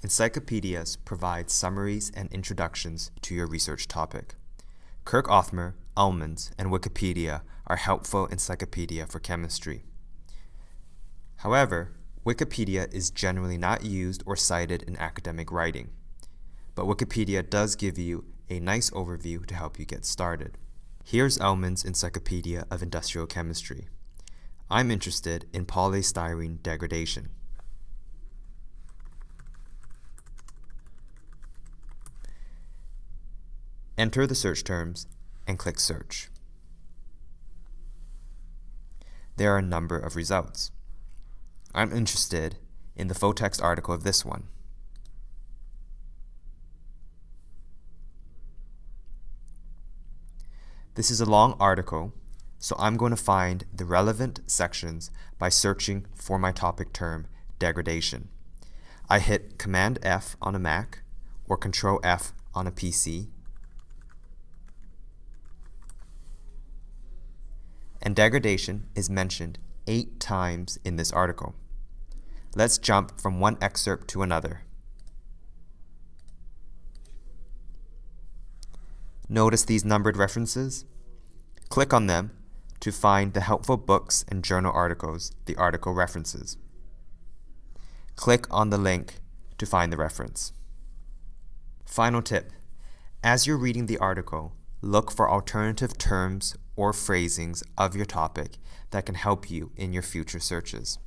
Encyclopedias provide summaries and introductions to your research topic. Kirk Othmer, Ullmann's, and Wikipedia are helpful encyclopedia for chemistry. However, Wikipedia is generally not used or cited in academic writing, but Wikipedia does give you a nice overview to help you get started. Here's Ullmann's Encyclopedia of Industrial Chemistry. I'm interested in polystyrene degradation. Enter the search terms and click Search. There are a number of results. I'm interested in the full text article of this one. This is a long article, so I'm going to find the relevant sections by searching for my topic term, degradation. I hit Command F on a Mac or Control F on a PC. And degradation is mentioned eight times in this article. Let's jump from one excerpt to another. Notice these numbered references? Click on them to find the helpful books and journal articles the article references. Click on the link to find the reference. Final tip. As you're reading the article, look for alternative terms or phrasings of your topic that can help you in your future searches.